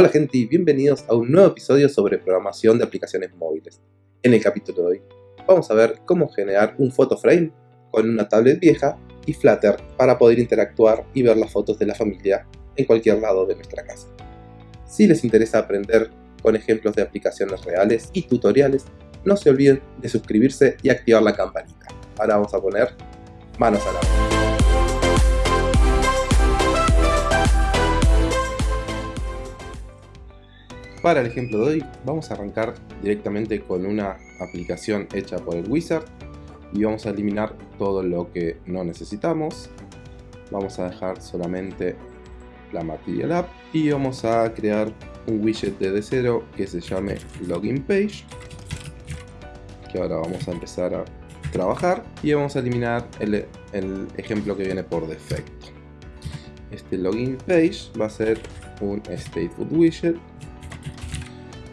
Hola gente y bienvenidos a un nuevo episodio sobre programación de aplicaciones móviles. En el capítulo de hoy vamos a ver cómo generar un photo frame con una tablet vieja y Flutter para poder interactuar y ver las fotos de la familia en cualquier lado de nuestra casa. Si les interesa aprender con ejemplos de aplicaciones reales y tutoriales, no se olviden de suscribirse y activar la campanita. Ahora vamos a poner manos a la obra. Para el ejemplo de hoy vamos a arrancar directamente con una aplicación hecha por el Wizard y vamos a eliminar todo lo que no necesitamos. Vamos a dejar solamente la Material App y vamos a crear un widget de 0 que se llame Login Page que ahora vamos a empezar a trabajar y vamos a eliminar el, el ejemplo que viene por defecto. Este Login Page va a ser un Stateful Widget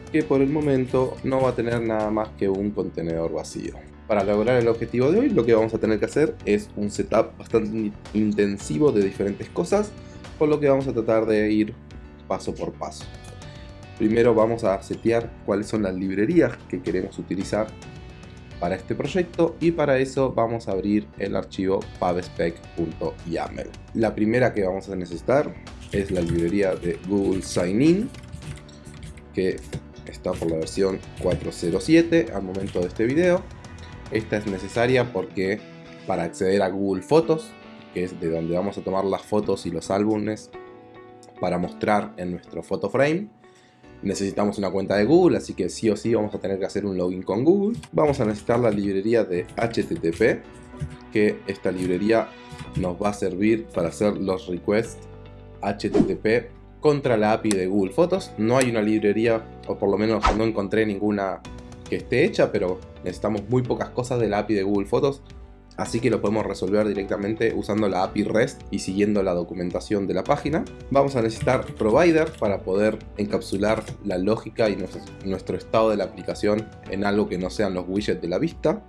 que por el momento no va a tener nada más que un contenedor vacío. Para lograr el objetivo de hoy lo que vamos a tener que hacer es un setup bastante intensivo de diferentes cosas, por lo que vamos a tratar de ir paso por paso. Primero vamos a setear cuáles son las librerías que queremos utilizar para este proyecto y para eso vamos a abrir el archivo pubspec.yaml. La primera que vamos a necesitar es la librería de Google Sign In que está por la versión 407 al momento de este video. Esta es necesaria porque para acceder a Google Fotos, que es de donde vamos a tomar las fotos y los álbumes para mostrar en nuestro photo frame, necesitamos una cuenta de Google, así que sí o sí vamos a tener que hacer un login con Google. Vamos a necesitar la librería de HTTP, que esta librería nos va a servir para hacer los requests HTTP contra la API de Google Fotos. No hay una librería, o por lo menos no encontré ninguna que esté hecha, pero necesitamos muy pocas cosas de la API de Google Fotos. Así que lo podemos resolver directamente usando la API REST y siguiendo la documentación de la página. Vamos a necesitar provider para poder encapsular la lógica y nuestro, estado de la aplicación en algo que no sean los widgets de la vista.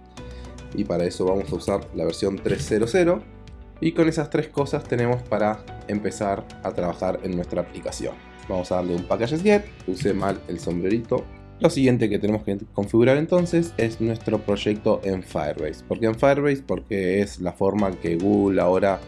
Y para eso vamos a usar la versión 3.0.0 y con esas tres cosas tenemos para empezar a trabajar en nuestra aplicación. Vamos a darle un packages get, puse mal el sombrerito. Lo siguiente que tenemos que configurar entonces es nuestro proyecto en Firebase. ¿Por qué en Firebase? Porque es la forma que Google ahora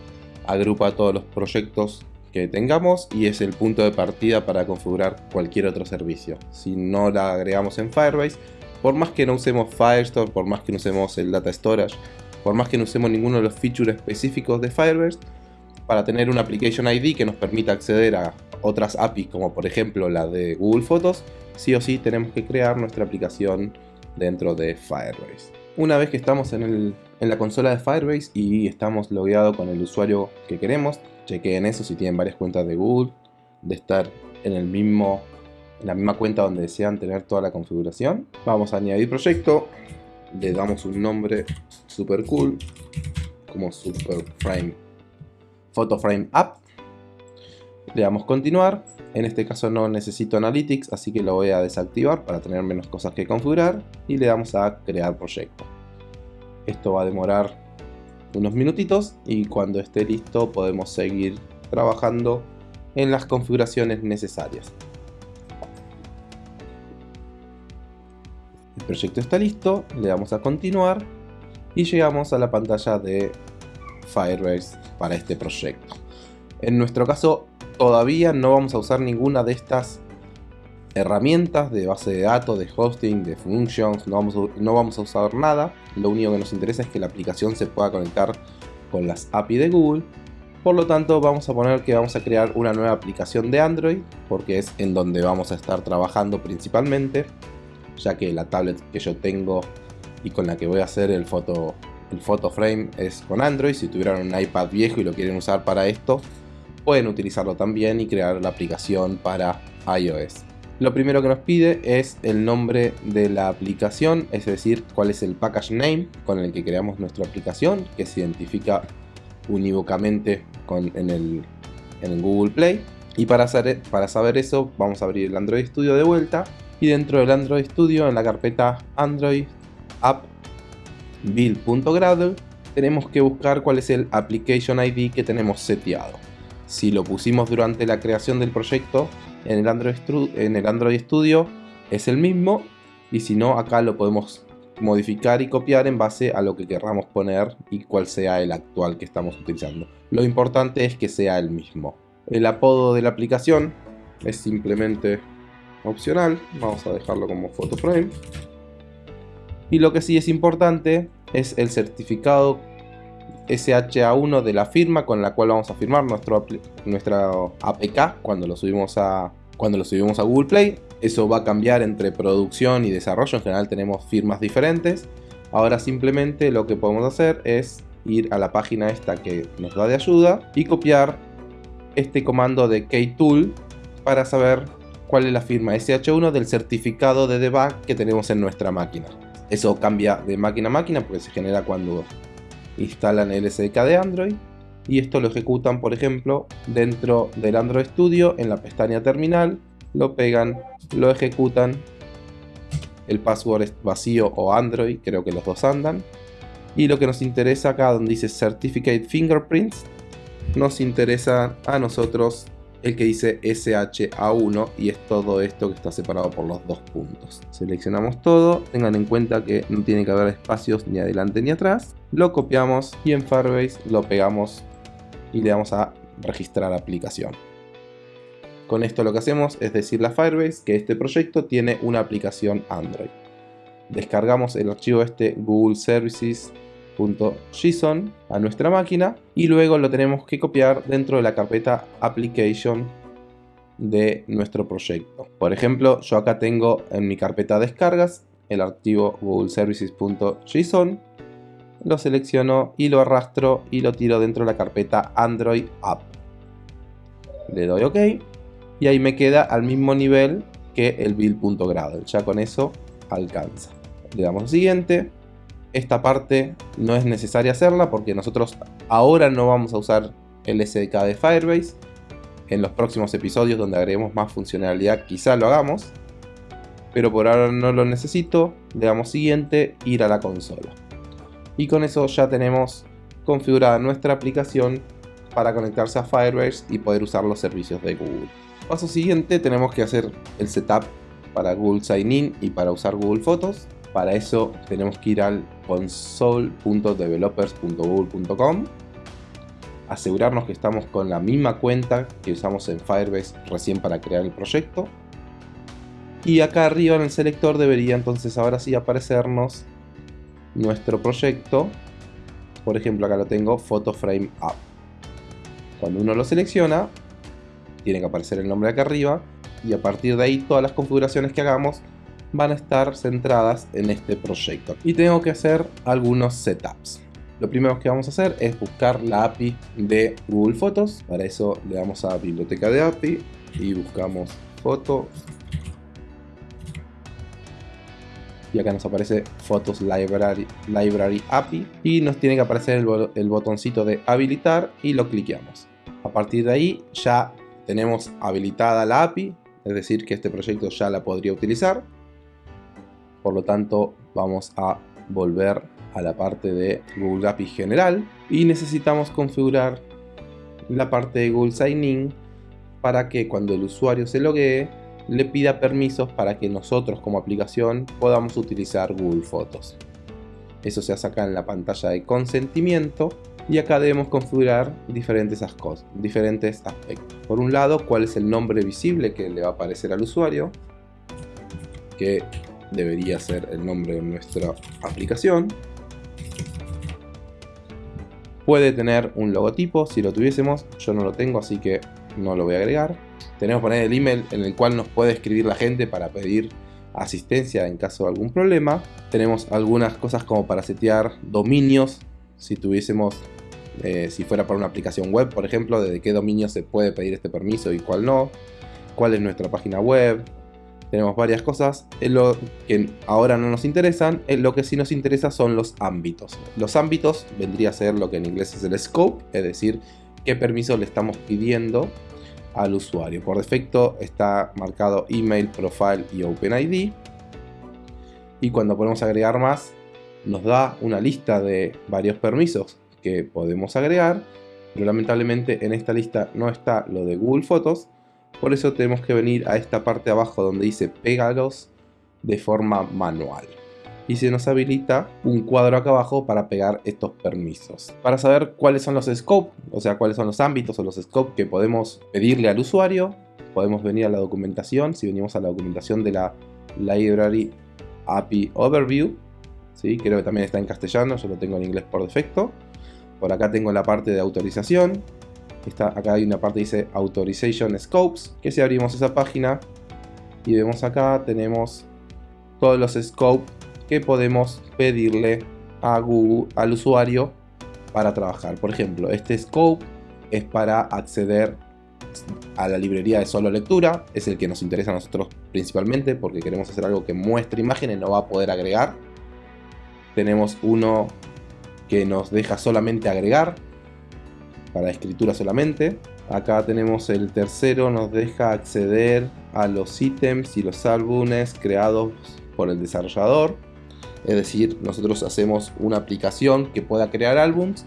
agrupa todos los proyectos que tengamos y es el punto de partida para configurar cualquier otro servicio. Si no la agregamos en Firebase, por más que no usemos Firestore, por más que no usemos el Data Storage, por más que no usemos ninguno de los features específicos de Firebase, para tener una Application ID que nos permita acceder a otras APIs como por ejemplo la de Google Fotos, sí o sí tenemos que crear nuestra aplicación dentro de Firebase. Una vez que estamos en, la consola de Firebase y estamos logueados con el usuario que queremos, chequeen eso si tienen varias cuentas de Google, de estar en el mismo en la misma cuenta donde desean tener toda la configuración. Vamos a añadir proyecto, le damos un nombre super cool como super frame photo frame app le damos continuar. En este caso no necesito analytics así que lo voy a desactivar para tener menos cosas que configurar y le damos a crear proyecto. Esto va a demorar unos minutitos y cuando esté listo podemos seguir trabajando en las configuraciones necesarias proyecto está listo, le damos a continuar y llegamos a la pantalla de Firebase para este proyecto. En nuestro caso todavía no vamos a usar ninguna de estas herramientas de base de datos, de hosting, de functions, no vamos, a, no vamos a usar nada. Lo único que nos interesa es que la aplicación se pueda conectar con las API de Google. Por lo tanto vamos a poner que vamos a crear una nueva aplicación de Android porque es en donde vamos a estar trabajando principalmente ya que la tablet que yo tengo y con la que voy a hacer el foto, el photo frame es con Android. Si tuvieran un iPad viejo y lo quieren usar para esto, pueden utilizarlo también y crear la aplicación para iOS. Lo primero que nos pide es el nombre de la aplicación, es decir, cuál es el package name con el que creamos nuestra aplicación, que se identifica unívocamente en, el, en Google Play. Y para, hacer, para saber eso, vamos a abrir el Android Studio de vuelta y dentro del Android Studio en la carpeta Android App build.gradle tenemos que buscar cuál es el application ID que tenemos seteado. Si lo pusimos durante la creación del proyecto, en el Android, en el Android Studio es el mismo y si no acá lo podemos modificar y copiar en base a lo que querramos poner y cuál sea el actual que estamos utilizando. Lo importante es que sea el mismo. El apodo de la aplicación es simplemente opcional, vamos a dejarlo como photoframe. Y lo que sí es importante es el certificado SHA1 de la firma con la cual vamos a firmar nuestro, nuestra APK cuando lo subimos a cuando lo subimos a Google Play. Eso va a cambiar entre producción y desarrollo, en general tenemos firmas diferentes. Ahora simplemente lo que podemos hacer es ir a la página esta que nos da de ayuda y copiar este comando de ktool para saber cuál es la firma SH1 del certificado de debug que tenemos en nuestra máquina. Eso cambia de máquina a máquina porque se genera cuando instalan el SDK de Android y esto lo ejecutan por ejemplo dentro del Android Studio en la pestaña terminal lo pegan, lo ejecutan el password es vacío o Android, creo que los dos andan y lo que nos interesa acá donde dice Certificate Fingerprints nos interesa a nosotros el que dice SHA1 y es todo esto que está separado por los dos puntos. Seleccionamos todo, tengan en cuenta que no tiene que haber espacios ni adelante ni atrás. Lo copiamos y en Firebase lo pegamos y le damos a registrar aplicación. Con esto lo que hacemos es decirle a Firebase que este proyecto tiene una aplicación Android. Descargamos el archivo este Google Services .json a nuestra máquina y luego lo tenemos que copiar dentro de la carpeta application de nuestro proyecto. Por ejemplo, yo acá tengo en mi carpeta descargas el archivo google services.json, lo selecciono y lo arrastro y lo tiro dentro de la carpeta Android App. Le doy OK y ahí me queda al mismo nivel que el build.gradle. Ya con eso alcanza. Le damos siguiente esta parte no es necesaria hacerla porque nosotros ahora no vamos a usar el SDK de Firebase. En los próximos episodios donde agreguemos más funcionalidad quizá lo hagamos. Pero por ahora no lo necesito. Le damos siguiente, ir a la consola. Y con eso ya tenemos configurada nuestra aplicación para conectarse a Firebase y poder usar los servicios de Google. Paso siguiente tenemos que hacer el setup para Google Sign In y para usar Google Fotos. Para eso tenemos que ir al console.developers.google.com asegurarnos que estamos con la misma cuenta que usamos en Firebase recién para crear el proyecto. Y acá arriba en el selector debería entonces ahora sí aparecernos nuestro proyecto. Por ejemplo acá lo tengo Photo Frame App cuando uno lo selecciona tiene que aparecer el nombre acá arriba y a partir de ahí todas las configuraciones que hagamos van a estar centradas en este proyecto. Y tengo que hacer algunos setups. Lo primero que vamos a hacer es buscar la API de Google Fotos. Para eso le damos a biblioteca de API y buscamos foto. Y acá nos aparece Photos Library, Library API. Y nos tiene que aparecer el, el de habilitar y lo cliqueamos. A partir de ahí ya tenemos habilitada la API. Es decir que este proyecto ya la podría utilizar por lo tanto vamos a volver a la parte de Google API general y necesitamos configurar la parte de Google Sign In para que cuando el usuario se loguee le pida permisos para que nosotros como aplicación podamos utilizar Google Fotos. Eso se hace acá en la pantalla de consentimiento y acá debemos configurar diferentes, cosas, diferentes aspectos. Por un lado, cuál es el nombre visible que le va a aparecer al usuario, que debería ser el nombre de nuestra aplicación. Puede tener un logotipo si lo tuviésemos, yo no lo tengo así que no lo voy a agregar. Tenemos que poner el email en el cual nos puede escribir la gente para pedir asistencia en caso de algún problema. Tenemos algunas cosas como para setear dominios si tuviésemos, eh, si fuera para una aplicación web por ejemplo, desde qué dominio se puede pedir este permiso y cuál no. Cuál es nuestra página web, tenemos varias cosas. lo que ahora no nos interesan. lo que sí nos interesa son los ámbitos. Los ámbitos vendría a ser lo que en inglés es el scope, es decir, qué permiso le estamos pidiendo al usuario. Por defecto está marcado email, profile y OpenID. Y cuando podemos agregar más, nos da una lista de varios permisos que podemos agregar. Pero lamentablemente en esta lista no está lo de Google Fotos Por eso tenemos que venir a esta parte abajo donde dice pégalos de forma manual. Y se nos habilita un cuadro acá abajo para pegar estos permisos. Para saber cuáles son los scopes, o sea, cuáles son los ámbitos o los scopes que podemos pedirle al usuario, podemos venir a la documentación. Si venimos a la documentación de la Library API Overview, ¿sí? creo que también está en castellano, yo lo tengo en inglés por defecto. Por acá tengo la parte de autorización, Está, acá hay una parte que dice Authorization Scopes, que si abrimos esa página y vemos acá tenemos todos los scopes que podemos pedirle a Google, al usuario para trabajar. Por ejemplo, este scope es para acceder a la librería de solo lectura, es el que nos interesa a nosotros principalmente porque queremos hacer algo que muestre imágenes, no va a poder agregar. Tenemos uno que nos deja solamente agregar, para escritura solamente. Acá tenemos el tercero, nos deja acceder a los ítems y los álbumes creados por el desarrollador. Es decir, nosotros hacemos una aplicación que pueda crear álbums,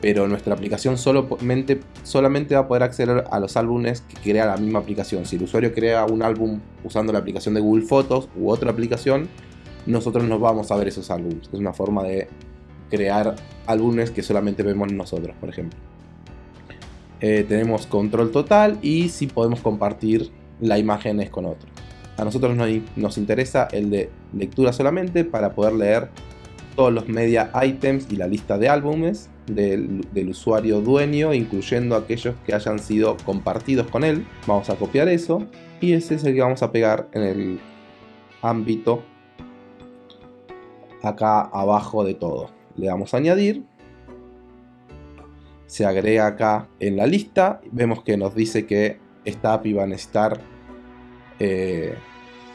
pero nuestra aplicación solamente, solamente va a poder acceder a los álbumes que crea la misma aplicación. Si el usuario crea un álbum usando la aplicación de Google Fotos u otra aplicación, nosotros no vamos a ver esos álbumes. Es una forma de crear álbumes que solamente vemos nosotros, por ejemplo. Eh, tenemos control total y si podemos compartir la imagen es con otro. A nosotros nos, interesa el de lectura solamente para poder leer todos los media items y la lista de álbumes del, usuario dueño, incluyendo aquellos que hayan sido compartidos con él. Vamos a copiar eso y ese es el que vamos a pegar en el ámbito acá abajo de todo. Le damos a añadir se agrega acá en la lista. Vemos que nos dice que esta API va a necesitar eh,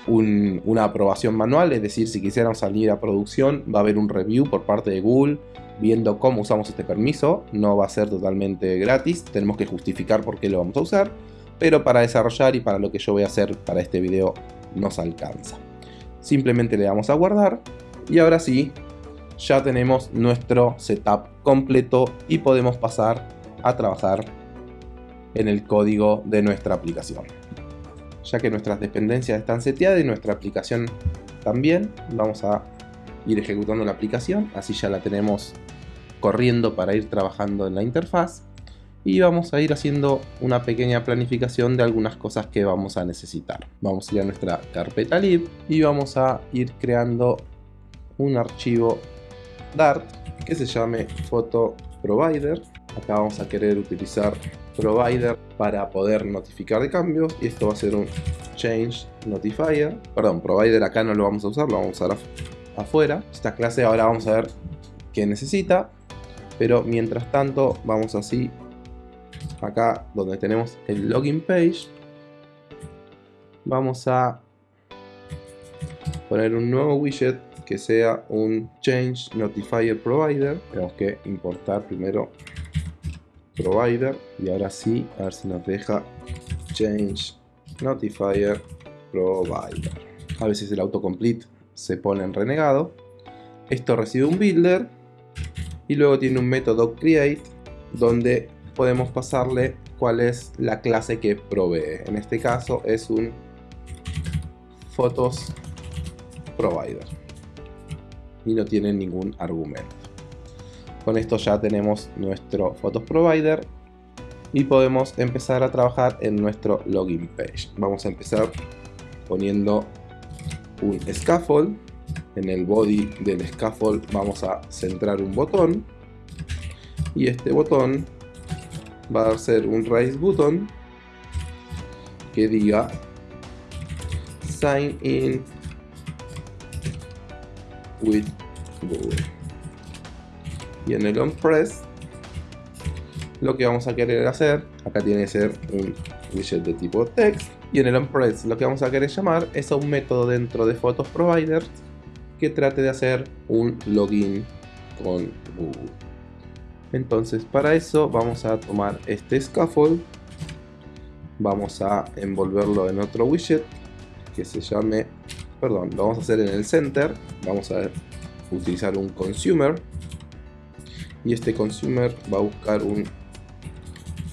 una aprobación manual, es decir, si quisiéramos salir a producción va a haber un review por parte de Google viendo cómo usamos este permiso. No va a ser totalmente gratis, tenemos que justificar por qué lo vamos a usar, pero para desarrollar y para lo que yo voy a hacer para este video nos alcanza. Simplemente le damos a guardar y ahora sí ya tenemos nuestro setup completo y podemos pasar a trabajar en el código de nuestra aplicación. Ya que nuestras dependencias están seteadas y nuestra aplicación también, vamos a ir ejecutando la aplicación, así ya la tenemos corriendo para ir trabajando en la interfaz y vamos a ir haciendo una pequeña planificación de algunas cosas que vamos a necesitar. Vamos a ir a nuestra carpeta lib y vamos a ir creando un archivo Dart que se llame Photo Provider. Acá vamos a querer utilizar Provider para poder notificar de cambios y esto va a ser un Change Notifier. Perdón, Provider acá no lo vamos a usar, lo vamos a usar afuera. Esta clase ahora vamos a ver qué necesita, pero mientras tanto vamos así acá donde tenemos el login page vamos a poner un nuevo widget que sea un Change Notifier Provider. Tenemos que importar primero Provider y ahora sí, a ver si nos deja Change Notifier Provider. A veces el autocomplete se pone en renegado. Esto recibe un builder y luego tiene un método create donde podemos pasarle cuál es la clase que provee. En este caso es un photos provider y no tiene ningún argumento. Con esto ya tenemos nuestro Photos Provider y podemos empezar a trabajar en nuestro login page. Vamos a empezar poniendo un scaffold. En el body del scaffold vamos a centrar un botón y este botón va a ser un raise button que diga sign in with Google. Y en el onPress lo que vamos a querer hacer, acá tiene que ser un widget de tipo text, y en el onPress lo que vamos a querer llamar es a un método dentro de Photos Providers que trate de hacer un login con Google. Entonces para eso vamos a tomar este scaffold, vamos a envolverlo en otro widget que se llame perdón, lo vamos a hacer en el center, vamos a utilizar un consumer y este consumer va a buscar un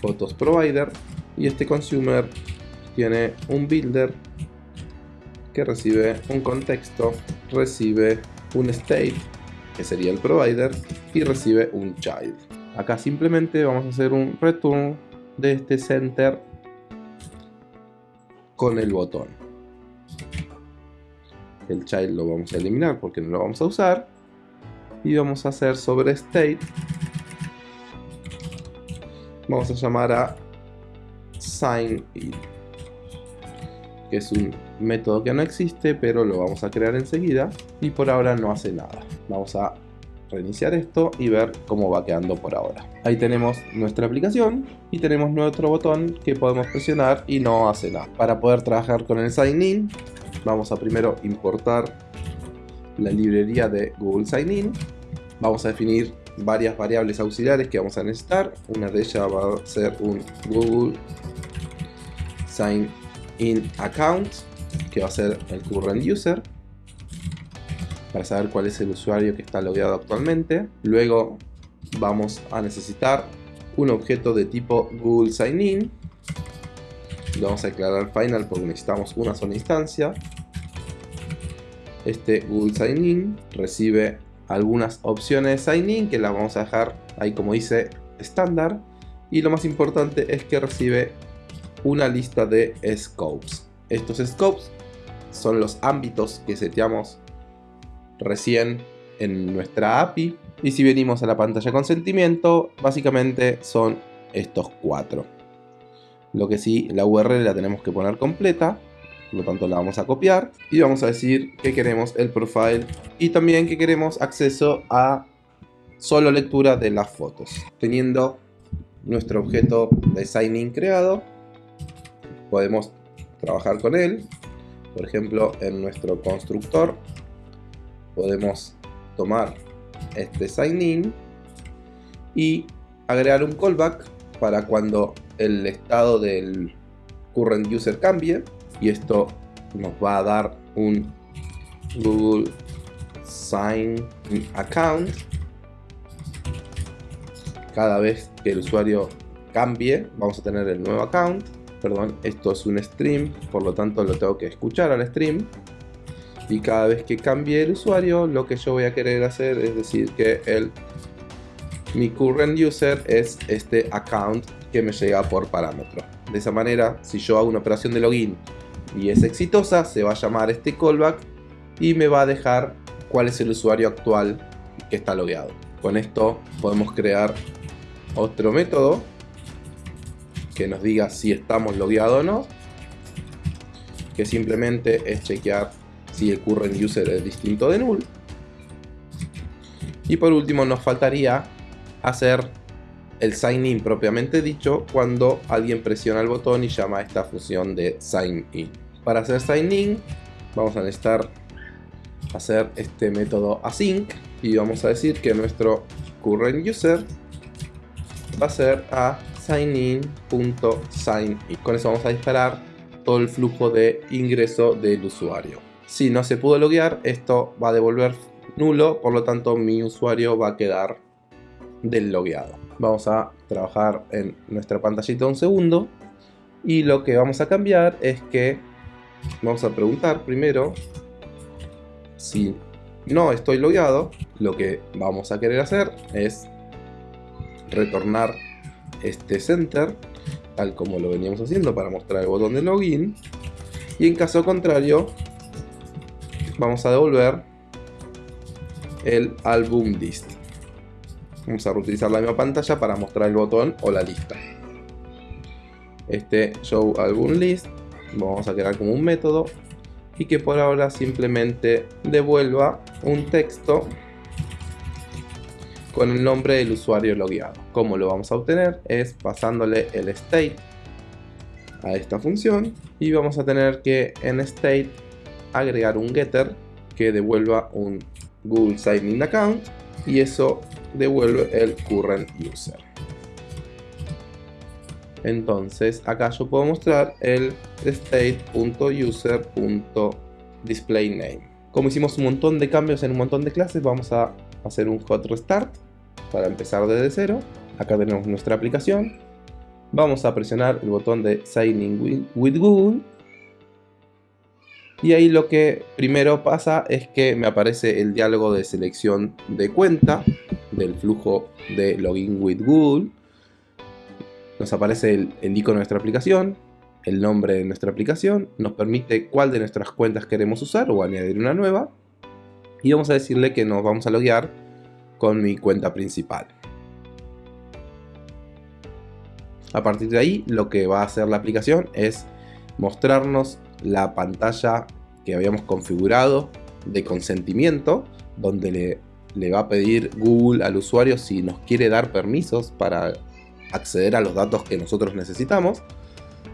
photos provider y este consumer tiene un builder que recibe un contexto, recibe un state, que sería el provider, y recibe un child. Acá simplemente vamos a hacer un return de este center con el botón. El child lo vamos a eliminar porque no lo vamos a usar. Y vamos a hacer sobre state. Vamos a llamar a sign in. Que es un método que no existe, pero lo vamos a crear enseguida. Y por ahora no hace nada. Vamos a reiniciar esto y ver cómo va quedando por ahora. Ahí tenemos nuestra aplicación y tenemos nuestro botón que podemos presionar y no hace nada. Para poder trabajar con el sign in, vamos a primero importar la librería de Google Sign In. Vamos a definir varias variables auxiliares que vamos a necesitar. Una de ellas va a ser un Google Sign In Account, que va a ser el current user para saber cuál es el usuario que está logueado actualmente. Luego vamos a necesitar un objeto de tipo Google Sign In. Vamos a declarar final porque necesitamos una sola instancia. Este Google Sign In recibe algunas opciones de Sign In que las vamos a dejar ahí como dice estándar. Y lo más importante es que recibe una lista de scopes. Estos scopes son los ámbitos que seteamos recién en nuestra API. Y si venimos a la pantalla de consentimiento, básicamente son estos cuatro. Lo que sí, la URL la tenemos que poner completa, por lo tanto la vamos a copiar. Y vamos a decir que queremos el profile y también que queremos acceso a solo lectura de las fotos. Teniendo nuestro objeto de signing creado, podemos trabajar con él. Por ejemplo, en nuestro constructor podemos tomar este sign in y agregar un callback para cuando el estado del current user cambie y esto nos va a dar un Google Sign Account. Cada vez que el usuario cambie vamos a tener el nuevo account. Perdón esto es un stream por lo tanto lo tengo que escuchar al stream. Y cada vez que cambie el usuario lo que yo voy a querer hacer es decir que el mi current user es este account que me llega por parámetro. De esa manera si yo hago una operación de login y es exitosa se va a llamar este callback y me va a dejar cuál es el usuario actual que está logueado con esto podemos crear otro método que nos diga si estamos logueados o no que simplemente es chequear si el current user es distinto de null. Y por último nos faltaría hacer el sign in propiamente dicho cuando alguien presiona el botón y llama a esta función de sign in. Para hacer sign in vamos a necesitar hacer este método async y vamos a decir que nuestro current user va a ser a signin.sign in. Con eso vamos a disparar todo el flujo de ingreso del usuario. Si no se pudo loguear, esto va a devolver nulo, por lo tanto mi usuario va a quedar deslogueado. Vamos a trabajar en nuestra pantallita un segundo y lo que vamos a cambiar es que vamos a preguntar primero si no estoy logueado, lo que vamos a querer hacer es retornar este center tal como lo veníamos haciendo para mostrar el botón de login y en caso contrario vamos a devolver el album list. Vamos a reutilizar la misma pantalla para mostrar el botón o la lista. Este show album list vamos a crear como un método y que por ahora simplemente devuelva un texto con el nombre del usuario logueado. Como lo vamos a obtener es pasándole el state a esta función y vamos a tener que en state agregar un getter que devuelva un Google Sign In Account y eso devuelve el current user. Entonces acá yo puedo mostrar el state.user.displayName. Como hicimos un montón de cambios en un montón de clases, vamos a hacer un hot restart para empezar desde cero. Acá tenemos nuestra aplicación. Vamos a presionar el botón de Sign in with Google. Y ahí lo que primero pasa es que me aparece el diálogo de selección de cuenta del flujo de Login with Google. Nos aparece el, el icono de nuestra aplicación, el nombre de nuestra aplicación, nos permite cuál de nuestras cuentas queremos usar o añadir una nueva. Y vamos a decirle que nos vamos a loguear con mi cuenta principal. A partir de ahí, lo que va a hacer la aplicación es mostrarnos la pantalla que habíamos configurado de consentimiento, donde le, le, va a pedir Google al usuario si nos quiere dar permisos para acceder a los datos que nosotros necesitamos.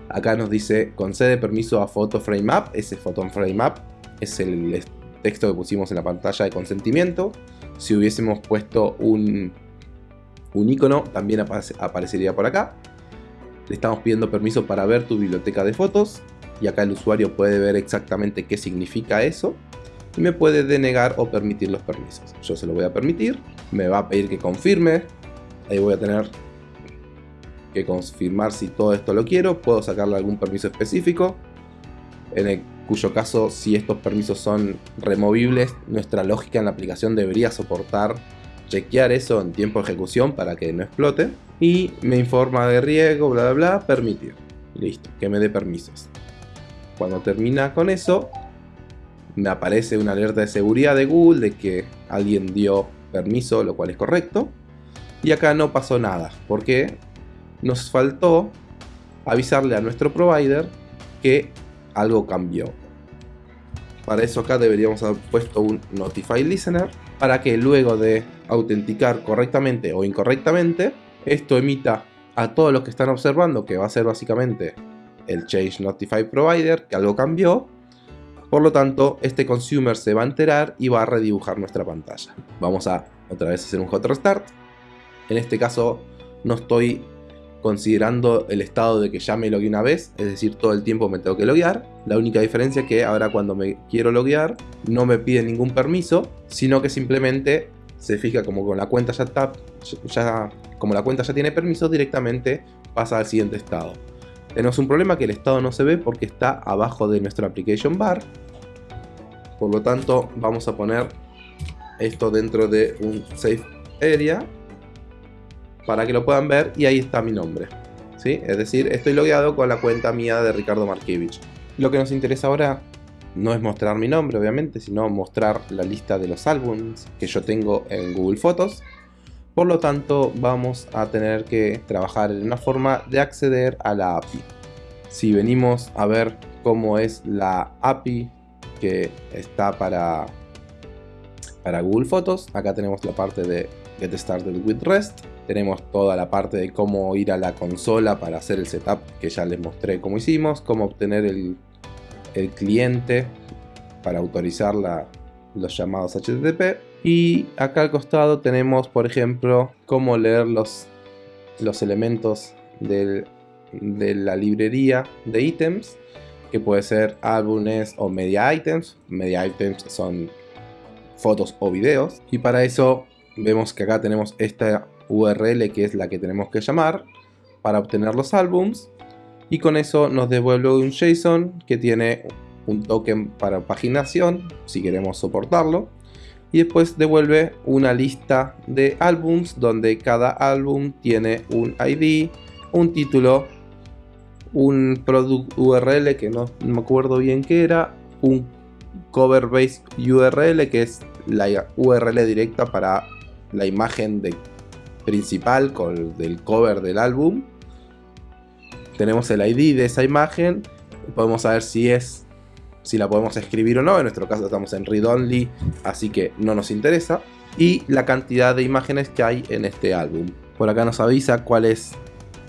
Acá nos dice concede permiso a Photo Frame App, ese Photo Frame App es el texto que pusimos en la pantalla de consentimiento. Si hubiésemos puesto un, un icono, también aparecería por acá. Le estamos pidiendo permiso para ver tu biblioteca de fotos y acá el usuario puede ver exactamente qué significa eso y me puede denegar o permitir los permisos. Yo se lo voy a permitir, me va a pedir que confirme, ahí voy a tener que confirmar si todo esto lo quiero, puedo sacarle algún permiso específico, en el cuyo caso si estos permisos son removibles, nuestra lógica en la aplicación debería soportar chequear eso en tiempo de ejecución para que no explote. Y me informa de riesgo, bla bla bla, permitir. Listo, que me dé permisos. Cuando termina con eso, me aparece una alerta de seguridad de Google de que alguien dio permiso, lo cual es correcto. Y acá no pasó nada, porque nos faltó avisarle a nuestro provider que algo cambió. Para eso acá deberíamos haber puesto un Notify Listener para que luego de autenticar correctamente o incorrectamente, esto emita a todos los que están observando, que va a ser básicamente el Change Notify Provider, que algo cambió. Por lo tanto, este consumer se va a enterar y va a redibujar nuestra pantalla. Vamos a otra vez hacer un hot restart. En este caso no estoy considerando el estado de que ya me logué una vez, es decir, todo el tiempo me tengo que loguear. La única diferencia es que ahora cuando me quiero loguear no me pide ningún permiso, sino que simplemente se fija como con la cuenta ya está, ya, como la cuenta ya tiene permiso, directamente pasa al siguiente estado. Tenemos un problema que el estado no se ve porque está abajo de nuestro application bar. Por lo tanto, vamos a poner esto dentro de un safe area para que lo puedan ver y ahí está mi nombre. ¿sí? Es decir, estoy logueado con la cuenta mía de Ricardo Markiewicz. Lo que nos interesa ahora no es mostrar mi nombre, obviamente, sino mostrar la lista de los álbumes que yo tengo en Google Fotos. Por lo tanto, vamos a tener que trabajar en una forma de acceder a la API. Si venimos a ver cómo es la API que está para, para Google Fotos, acá tenemos la parte de Get Started with REST tenemos toda la parte de cómo ir a la consola para hacer el setup que ya les mostré cómo hicimos, cómo obtener el, cliente para autorizar los llamados HTTP. Y acá al costado tenemos, por ejemplo, cómo leer los, los elementos de la librería de ítems, que puede ser álbumes o media items. Media items son fotos o videos. Y para eso vemos que acá tenemos esta URL que es la que tenemos que llamar para obtener los álbums. Y con eso nos devuelve un JSON que tiene un token para paginación si queremos soportarlo. Y después devuelve una lista de álbums donde cada álbum tiene un ID, un título, un product URL que no, me acuerdo bien qué era, un cover base URL que es la URL directa para la imagen de principal con del cover del álbum. Tenemos el ID de esa imagen. Podemos saber si es si la podemos escribir o no. En nuestro caso estamos en read only, así que no nos interesa. Y la cantidad de imágenes que hay en este álbum. Por acá nos avisa cuál es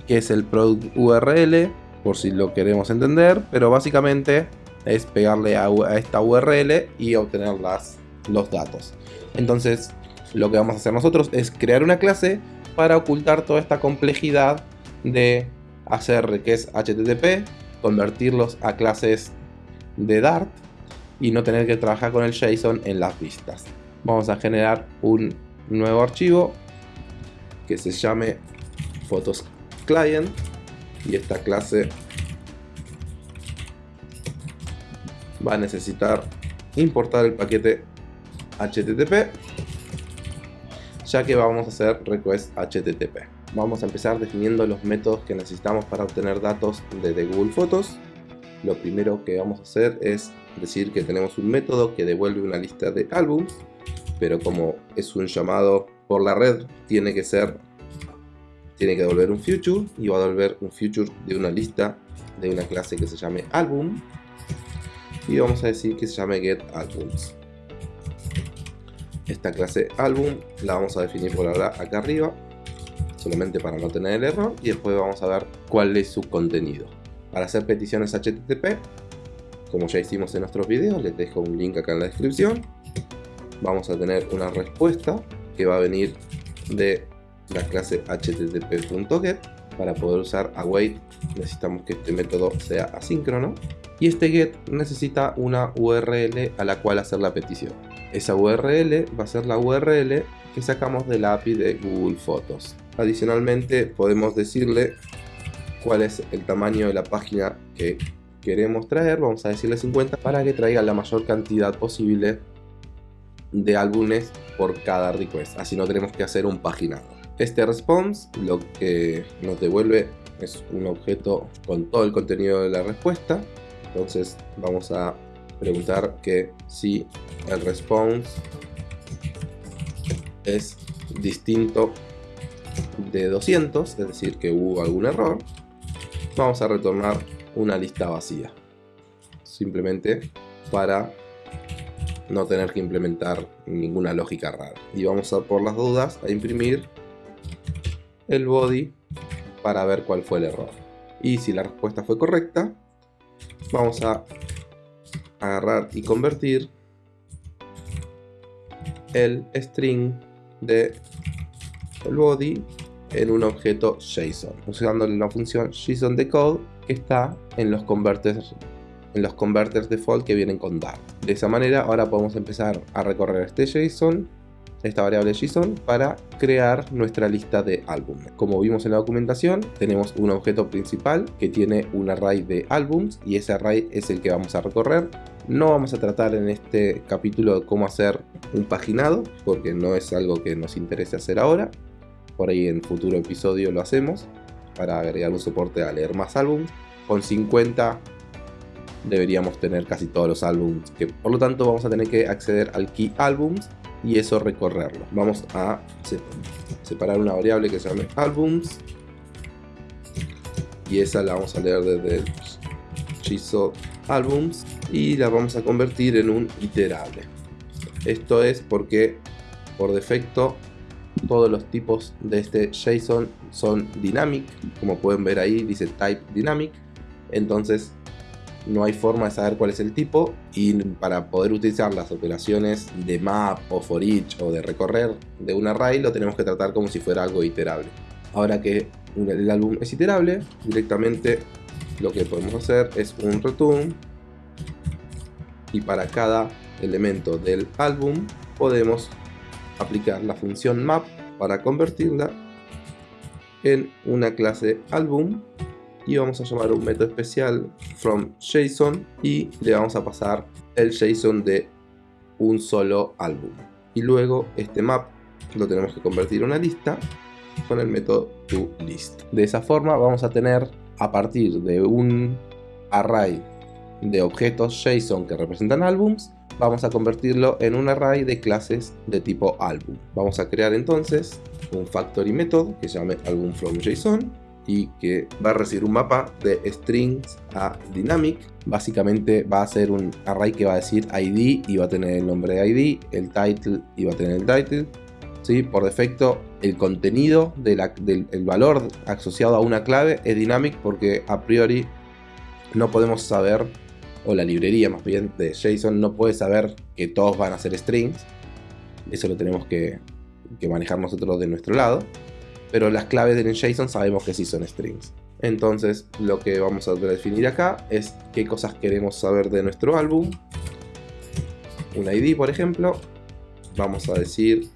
qué es el product URL, por si lo queremos entender, pero básicamente es pegarle a, esta URL y obtener las, los datos. Entonces, lo que vamos a hacer nosotros es crear una clase para ocultar toda esta complejidad de hacer que es HTTP, convertirlos a clases de Dart y no tener que trabajar con el JSON en las vistas. Vamos a generar un nuevo archivo que se llame Photos Client y esta clase va a necesitar importar el paquete HTTP ya que vamos a hacer request HTTP. Vamos a empezar definiendo los métodos que necesitamos para obtener datos de Google Fotos. Lo primero que vamos a hacer es decir que tenemos un método que devuelve una lista de álbums, pero como es un llamado por la red, tiene que ser tiene que devolver un future y va a devolver un future de una lista de una clase que se llame album y vamos a decir que se llame getAlbums esta clase album la vamos a definir por ahora acá arriba solamente para no tener el error y después vamos a ver cuál es su contenido. Para hacer peticiones HTTP como ya hicimos en nuestros videos les dejo un link acá en la descripción vamos a tener una respuesta que va a venir de la clase http.get para poder usar await necesitamos que este método sea asíncrono y este get necesita una URL a la cual hacer la petición esa URL va a ser la URL que sacamos de la API de Google Fotos. Adicionalmente podemos decirle cuál es el tamaño de la página que queremos traer, vamos a decirle 50 para que traiga la mayor cantidad posible de álbumes por cada request, así no tenemos que hacer un paginado. Este response lo que nos devuelve es un objeto con todo el contenido de la respuesta, entonces vamos a preguntar que si el response es distinto de 200, es decir, que hubo algún error, vamos a retornar una lista vacía. Simplemente para no tener que implementar ninguna lógica rara. Y vamos a, por las dudas, a imprimir el body para ver cuál fue el error. Y si la respuesta fue correcta, vamos a agarrar y convertir el string de el body en un objeto JSON usando la función JSON decode que está en los converters en los converters default que vienen con Dart. De esa manera ahora podemos empezar a recorrer este JSON esta variable JSON para crear nuestra lista de álbumes. Como vimos en la documentación, tenemos un objeto principal que tiene un array de álbums y ese array es el que vamos a recorrer. No vamos a tratar en este capítulo cómo hacer un paginado, porque no es algo que nos interese hacer ahora. Por ahí en futuro episodio lo hacemos, para agregar un soporte a leer más álbums. Con 50 deberíamos tener casi todos los álbums, que por lo tanto vamos a tener que acceder al key albums y eso recorrerlo. Vamos a separar una variable que se llame albums y esa la vamos a leer desde el albums y la vamos a convertir en un iterable. Esto es porque por defecto todos los tipos de este JSON son dynamic, como pueden ver ahí dice type dynamic, entonces no hay forma de saber cuál es el tipo y para poder utilizar las operaciones de map o for each o de recorrer de un array lo tenemos que tratar como si fuera algo iterable. Ahora que el álbum es iterable, directamente lo que podemos hacer es un return y para cada elemento del álbum podemos aplicar la función map para convertirla en una clase álbum y vamos a llamar un método especial from JSON y le vamos a pasar el JSON de un solo álbum. Y luego este map lo tenemos que convertir en una lista con el método toList de esa forma vamos a tener a partir de un array de objetos JSON que representan álbums vamos a convertirlo en un array de clases de tipo álbum. Vamos a crear entonces un factory method que se llame album from JSON y que va a recibir un mapa de strings a dynamic. Básicamente va a ser un array que va a decir ID y va a tener el nombre de ID, el title y va a tener el title. ¿sí? Por defecto el contenido del valor asociado a una clave es dynamic porque a priori no podemos saber, o la librería más bien de JSON no puede saber que todos van a ser strings. Eso lo tenemos que, que manejar nosotros de nuestro lado pero las claves del JSON sabemos que sí son strings. Entonces lo que vamos a definir acá es qué cosas queremos saber de nuestro álbum. Un ID por ejemplo. Vamos a decir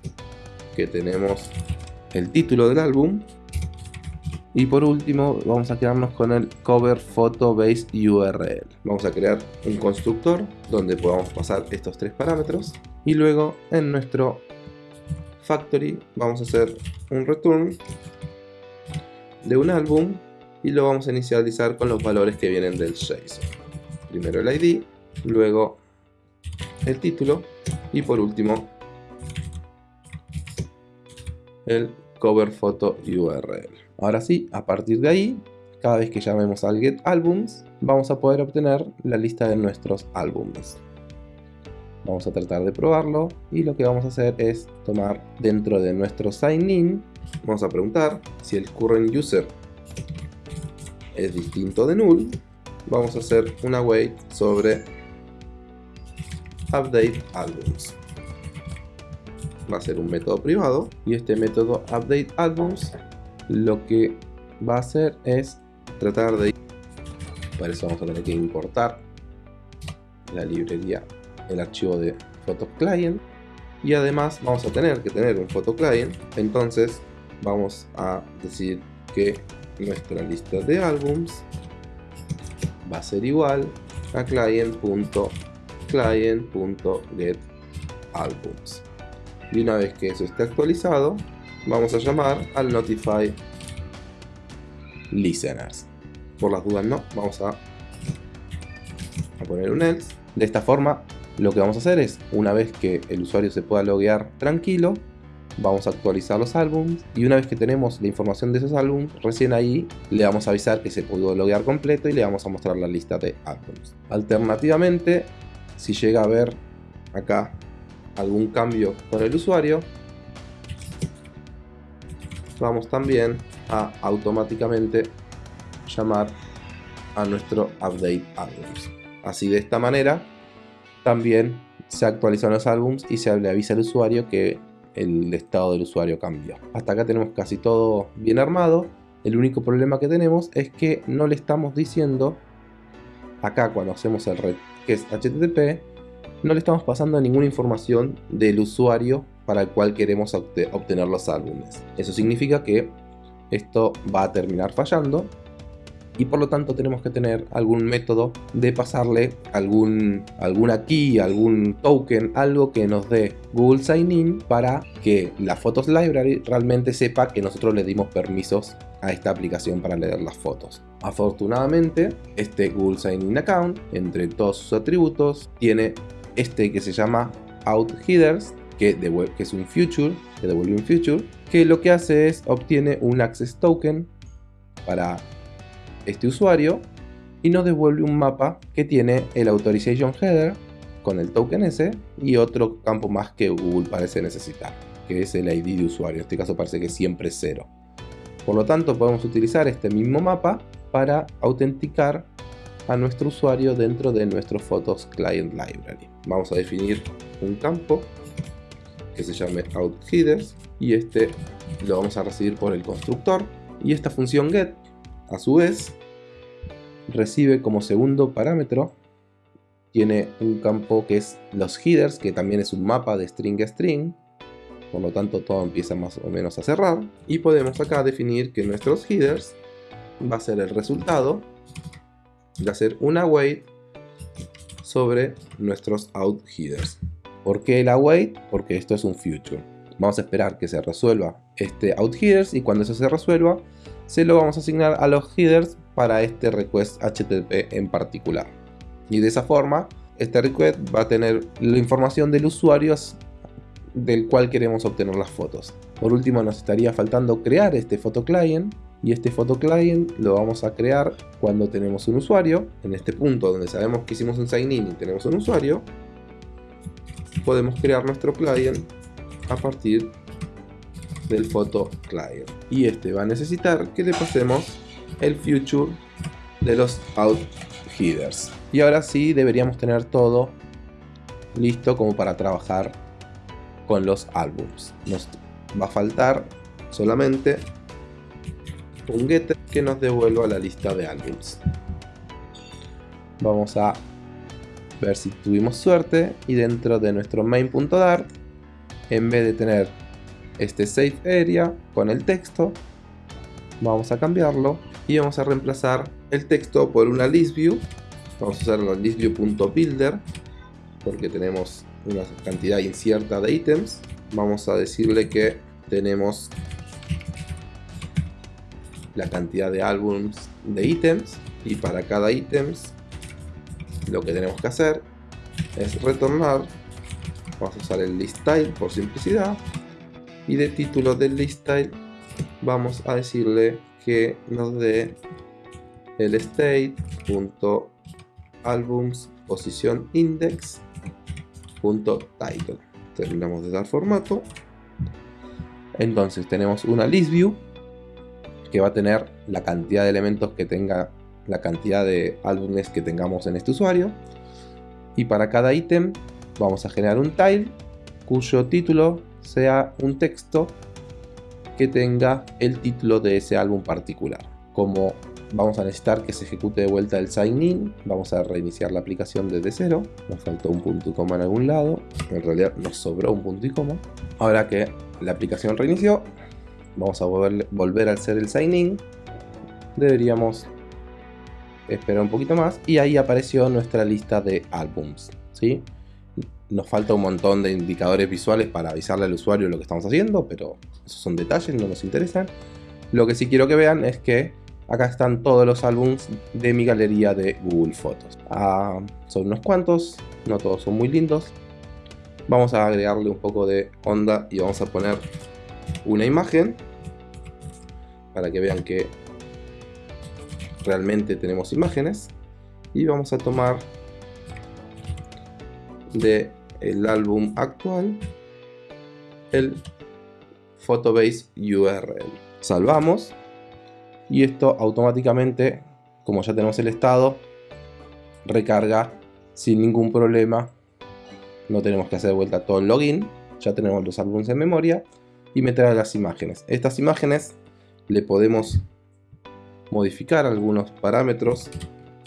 que tenemos el título del álbum. Y por último vamos a quedarnos con el cover photo base URL. Vamos a crear un constructor donde podamos pasar estos tres parámetros. Y luego en nuestro factory vamos a hacer un return de un álbum y lo vamos a inicializar con los valores que vienen del JSON. Primero el ID, luego el título y por último el cover photo URL. Ahora sí, a partir de ahí, cada vez que llamemos al get albums, vamos a poder obtener la lista de nuestros álbumes. Vamos a tratar de probarlo y lo que vamos a hacer es tomar dentro de nuestro sign in, vamos a preguntar si el current user es distinto de null, vamos a hacer una wait sobre update albums. Va a ser un método privado y este método update albums lo que va a hacer es tratar de para eso vamos a tener que importar la librería el archivo de photo client y además vamos a tener que tener un photo client entonces vamos a decir que nuestra lista de álbums va a ser igual a client.client.getAlbums y una vez que eso esté actualizado vamos a llamar al notify listeners. Por las dudas no, vamos a, a poner un else. De esta forma lo que vamos a hacer es una vez que el usuario se pueda loguear tranquilo vamos a actualizar los álbumes y una vez que tenemos la información de esos álbumes recién ahí le vamos a avisar que se pudo loguear completo y le vamos a mostrar la lista de álbumes alternativamente si llega a ver acá algún cambio con el usuario, vamos también a automáticamente llamar a nuestro update albums. Así de esta manera también se actualizan los álbums y se le avisa al usuario que el estado del usuario cambió. Hasta acá tenemos casi todo bien armado. El único problema que tenemos es que no le estamos diciendo acá cuando hacemos el red que es HTTP no le estamos pasando ninguna información del usuario para el cual queremos obtener los álbumes. Eso significa que esto va a terminar fallando y por lo tanto tenemos que tener algún método de pasarle algún, alguna key, algún token, algo que nos dé Google Sign In para que la Photos Library realmente sepa que nosotros le dimos permisos a esta aplicación para leer las fotos. Afortunadamente, este Google Sign In Account, entre todos sus atributos, tiene este que se llama OutHeaders, que, que es un future, que devuelve un future, que lo que hace es obtiene un access token para este usuario y nos devuelve un mapa que tiene el authorization header con el token ese y otro campo más que Google parece necesitar, que es el ID de usuario. En este caso parece que siempre es cero. Por lo tanto podemos utilizar este mismo mapa para autenticar a nuestro usuario dentro de nuestro Photos Client Library. Vamos a definir un campo que se llame OutHeaders y este lo vamos a recibir por el constructor y esta función get a su vez recibe como segundo parámetro tiene un campo que es los headers que también es un mapa de string a string por lo tanto todo empieza más o menos a cerrar y podemos acá definir que nuestros headers va a ser el resultado de hacer una await sobre nuestros out headers. ¿Por qué el await? Porque esto es un future. Vamos a esperar que se resuelva este out headers y cuando eso se resuelva se lo vamos a asignar a los headers para este request HTTP en particular. Y de esa forma este request va a tener la información del usuario del cual queremos obtener las fotos. Por último nos estaría faltando crear este photo client y este photo client lo vamos a crear cuando tenemos un usuario en este punto donde sabemos que hicimos un sign in y tenemos un usuario podemos crear nuestro client a partir del photo client. Y este va a necesitar que le pasemos el future de los out headers y ahora sí deberíamos tener todo listo como para trabajar con los álbums. Nos va a faltar solamente un getter que nos devuelva la lista de álbums. Vamos a ver si tuvimos suerte y dentro de nuestro main.dart en vez de tener este safe area con el texto. Vamos a cambiarlo y vamos a reemplazar el texto por una list view. Vamos a usar la listview.builder porque tenemos una cantidad incierta de ítems. Vamos a decirle que tenemos la cantidad de álbums de ítems y para cada ítems lo que tenemos que hacer es retornar. Vamos a usar el list style por simplicidad y de título del list style vamos a decirle que nos dé el state.albums posición index title. Terminamos de dar formato. Entonces tenemos una list view que va a tener la cantidad de elementos que tenga la cantidad de álbumes que tengamos en este usuario. Y para cada ítem vamos a generar un tile cuyo título sea un texto que tenga el título de ese álbum particular. Como vamos a necesitar que se ejecute de vuelta el sign in, vamos a reiniciar la aplicación desde cero. Nos faltó un punto y coma en algún lado, en realidad nos sobró un punto y coma. Ahora que la aplicación reinició, vamos a volver, a hacer el sign in. Deberíamos esperar un poquito más y ahí apareció nuestra lista de álbums. ¿sí? Nos falta un montón de indicadores visuales para avisarle al usuario lo que estamos haciendo, pero esos son detalles, no nos interesan. Lo que sí quiero que vean es que acá están todos los álbums de mi galería de Google Fotos. Ah, son unos cuantos, no todos son muy lindos. Vamos a agregarle un poco de onda y vamos a poner una imagen para que vean que realmente tenemos imágenes y vamos a tomar de el álbum actual el photobase URL salvamos y esto automáticamente como ya tenemos el estado recarga sin ningún problema. No tenemos que hacer de vuelta todo el login ya tenemos los álbumes en memoria y meter las imágenes. Estas imágenes le podemos modificar algunos parámetros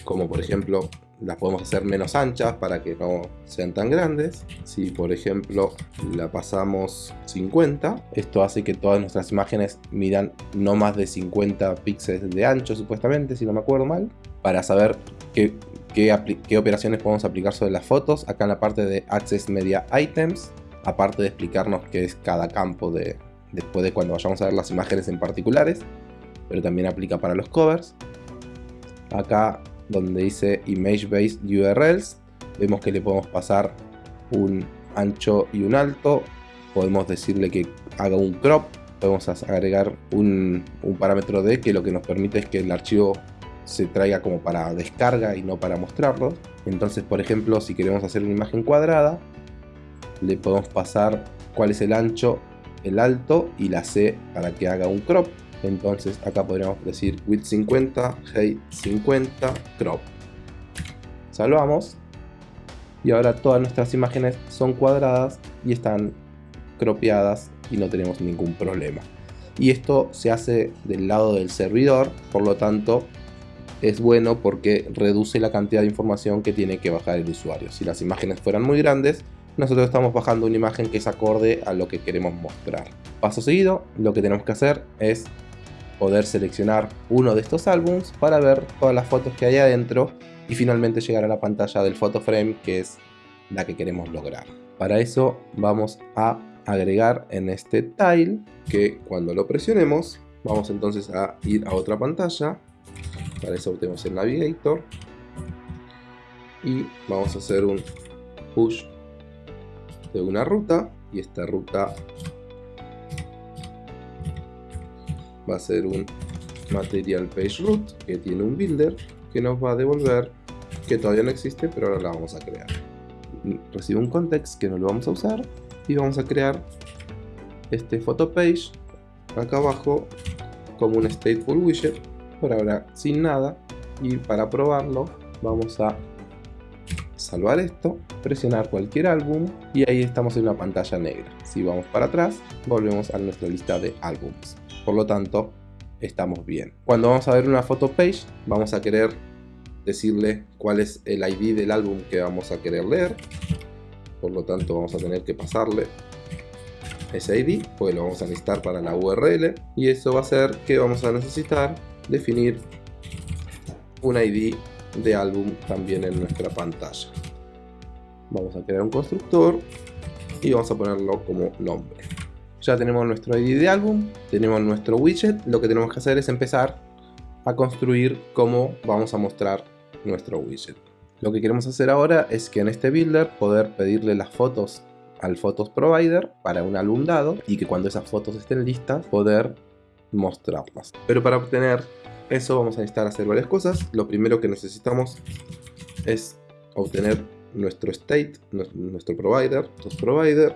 como por ejemplo las podemos hacer menos anchas para que no sean tan grandes. Si por ejemplo la pasamos 50 esto hace que todas nuestras imágenes midan no más de 50 píxeles de ancho supuestamente si no me acuerdo mal para saber qué, qué, operaciones podemos aplicar sobre las fotos. Acá en la parte de Access Media Items aparte de explicarnos qué es cada campo de, después de cuando vayamos a ver las imágenes en particulares pero también aplica para los covers. Acá donde dice Image Based URLs, vemos que le podemos pasar un ancho y un alto, podemos decirle que haga un crop, podemos agregar un, parámetro de que lo que nos permite es que el archivo se traiga como para descarga y no para mostrarlo. Entonces, por ejemplo, si queremos hacer una imagen cuadrada, le podemos pasar cuál es el ancho, el alto y la C para que haga un crop entonces acá podríamos decir width 50, height 50, crop. Salvamos. Y ahora todas nuestras imágenes son cuadradas y están cropeadas y no tenemos ningún problema. Y esto se hace del lado del servidor, por lo tanto es bueno porque reduce la cantidad de información que tiene que bajar el usuario. Si las imágenes fueran muy grandes, nosotros estamos bajando una imagen que es acorde a lo que queremos mostrar. Paso seguido, lo que tenemos que hacer es poder seleccionar uno de estos álbums para ver todas las fotos que hay adentro y finalmente llegar a la pantalla del photo frame que es la que queremos lograr. Para eso vamos a agregar en este tile que cuando lo presionemos vamos entonces a ir a otra pantalla para eso tenemos el navigator y vamos a hacer un push de una ruta y esta ruta va a ser un material page root que tiene un builder que nos va a devolver que todavía no existe pero ahora la vamos a crear. Recibe un context que no lo vamos a usar y vamos a crear este photo page acá abajo como un stateful widget por ahora sin nada. Y para probarlo vamos a salvar esto, presionar cualquier álbum y ahí estamos en una pantalla negra. Si vamos para atrás, volvemos a nuestra lista de álbumes por lo tanto estamos bien. Cuando vamos a ver una photo page vamos a querer decirle cuál es el ID del álbum que vamos a querer leer, por lo tanto vamos a tener que pasarle ese ID, pues lo vamos a necesitar para la URL. Y eso va a ser que vamos a necesitar definir un ID de álbum también en nuestra pantalla. Vamos a crear un constructor y vamos a ponerlo como nombre. Ya tenemos nuestro ID de álbum, tenemos nuestro widget, lo que tenemos que hacer es empezar a construir cómo vamos a mostrar nuestro widget. Lo que queremos hacer ahora es que en este builder poder pedirle las fotos al Photos Provider para un álbum dado y que cuando esas fotos estén listas poder mostrarlas. Pero para obtener eso vamos a necesitar hacer varias cosas. Lo primero que necesitamos es obtener nuestro state, nuestro provider, provider,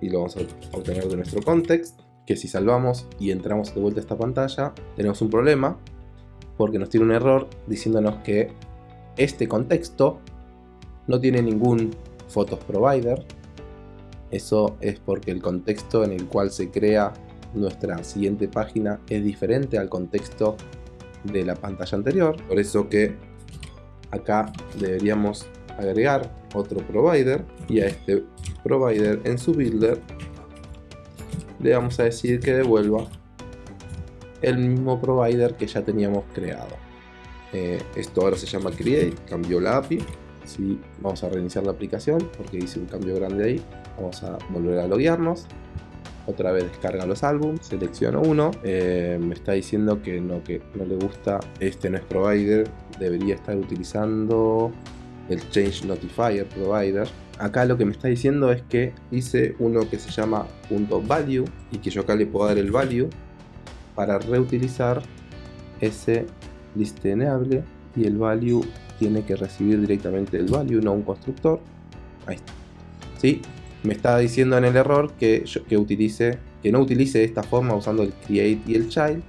y lo vamos a obtener de nuestro context, que si salvamos y entramos de vuelta a esta pantalla, tenemos un problema, porque nos tiene un error diciéndonos que este contexto no tiene ningún photos provider. Eso es porque el contexto en el cual se crea nuestra siguiente página es diferente al contexto de la pantalla anterior. Por eso que acá deberíamos agregar otro provider y a este provider en su builder le vamos a decir que devuelva el mismo provider que ya teníamos creado. Eh, esto ahora se llama create, cambió la API. Si vamos a reiniciar la aplicación porque hice un cambio grande ahí. Vamos a volver a loguearnos otra vez descarga los álbumes, selecciono uno, eh, me está diciendo que no, que no le gusta, este no es provider, debería estar utilizando el Change Notifier Provider. Acá lo que me está diciendo es que hice uno que se llama .value y que yo acá le puedo dar el value para reutilizar ese listenable y el value tiene que recibir directamente el value, no un constructor. Ahí está. ¿Sí? me está diciendo en el error que, que, utilice, que no utilice esta forma usando el create y el child,